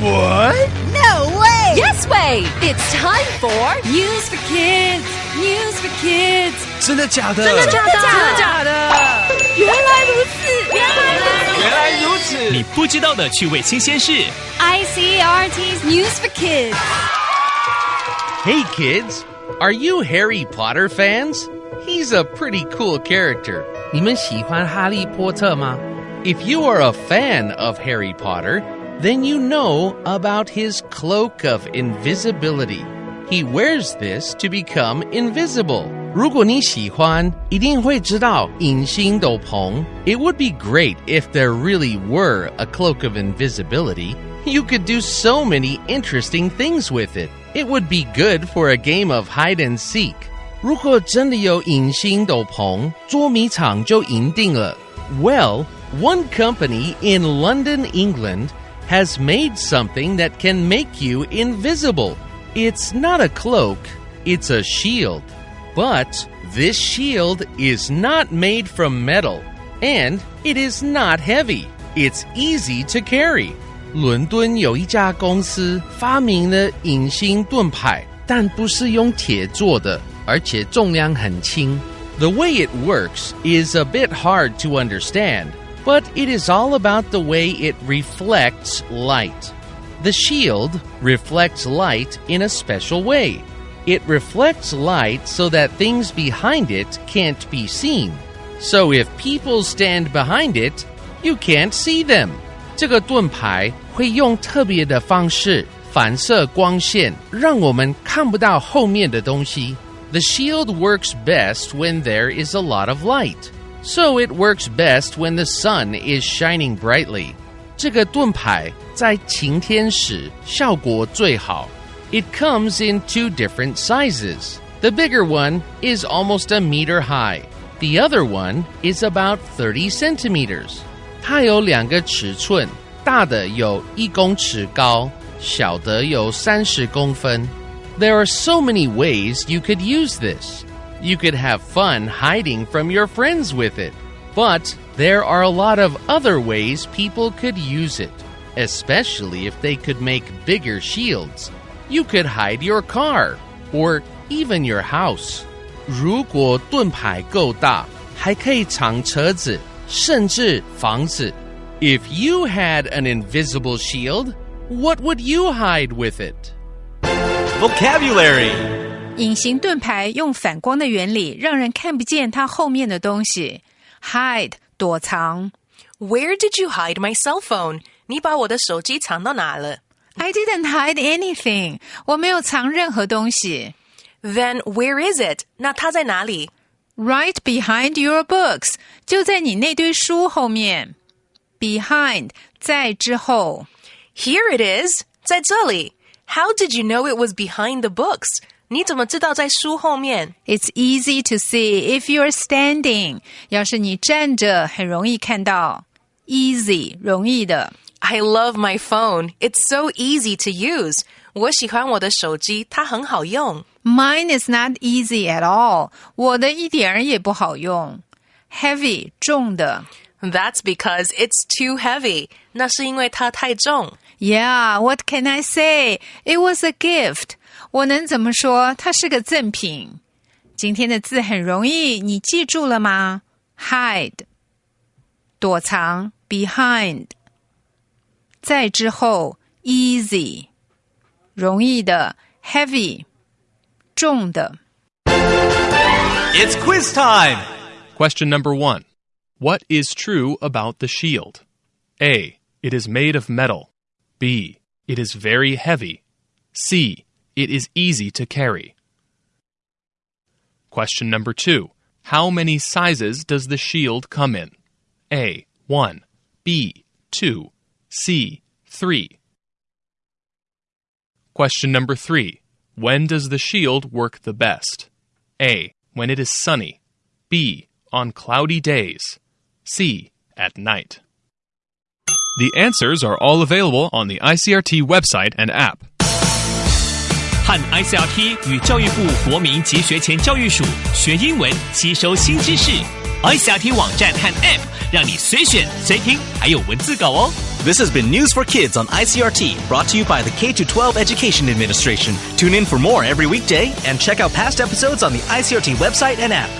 What? No way! Yes way! It's time for News for Kids. News for Kids. 真的假的？真的假的？真的假的？原来如此，原来如此。原来如此。你不知道的趣味新鲜事。 ICRT's News for Kids. Hey kids, are you Harry Potter fans? He's a pretty cool character. 你们喜欢哈利波特吗？ If you are a fan of Harry Potter, then you know about his cloak of invisibility. He wears this to become invisible. 如果你喜欢，一定会知道隐形斗篷。 It would be great if there really were a cloak of invisibility. You could do so many interesting things with it. It would be good for a game of hide and seek. 如果真的有隐形斗篷，捉迷藏就赢定了。 Well, one company in London, England has made something that can make you invisible. It's not a cloak, it's a shield. But this shield is not made from metal, and it is not heavy. It's easy to carry. 伦敦有一家公司发明了隐形盾牌，但不是用铁做的，而且重量很轻。 The way it works is a bit hard to understand, but it is all about the way it reflects light. The shield reflects light in a special way. It reflects light so that things behind it can't be seen. So if people stand behind it, you can't see them. 这个盾牌会用特别的方式反射光线，让我们看不到后面的东西。 The shield works best when there is a lot of light. So it works best when the sun is shining brightly. 这个盾牌在晴天时效果最好。 It comes in two different sizes. The bigger one is almost a meter high. The other one is about 30 centimeters. 它有两个尺寸，大的有一公尺高，小的有三十公分。 There are so many ways you could use this. You could have fun hiding from your friends with it. But there are a lot of other ways people could use it, especially if they could make bigger shields. You could hide your car or even your house. 如果盾牌够大，还可以藏车子，甚至房子。 If you had an invisible shield, what would you hide with it? Vocabulary. 隐形盾牌用反光的原理，让人看不见它后面的东西。Hide 躲藏。 Where did you hide my cell phone? 你把我的手机藏到哪了 I didn't hide anything，我没有藏任何东西。 ？Then where is it? 那它在哪里 Right behind your books，就在你那堆书后面。Behind 在之后。 ？Here it is，在这里。How did you know it was behind the books? 你怎么知道在书后面 It's easy to see if you're standing。要是你站着，很容易看到。Easy 容易的。 ？I love my phone. It's so easy to use. 我喜欢我的手机，它很好用。 Mine is not easy at all。我的一点儿也不好用。Heavy 重的。 That's because it's too heavy. 那是因为它太重。 Yeah, what can I say? It was a gift. 我能怎么说？它是个赠品。今天的字很容易，你记住了吗？Hide，躲藏；behind，在之后；easy，容易的；heavy，重的。 It's quiz time. Question number one What is true about the shield? A. It is made of metal. B. It is very heavy. C. It is easy to carry. Question number two How many sizes does the shield come in? A. 1. B. 2. C. 3. Question number three When does the shield work the best? A. When it is sunny. B. On cloudy days. C. At night. The answers are all available on the ICRT website and app. 和 ICRT 与教育部国民及学前教育署学英文，吸收新知识。ICRT 网站和 App 让你随选随听，还有文字稿哦。 This has been News for Kids on ICRT, brought to you by the K 12 Education Administration. Tune in for more every weekday and check out past episodes on the ICRT website and app.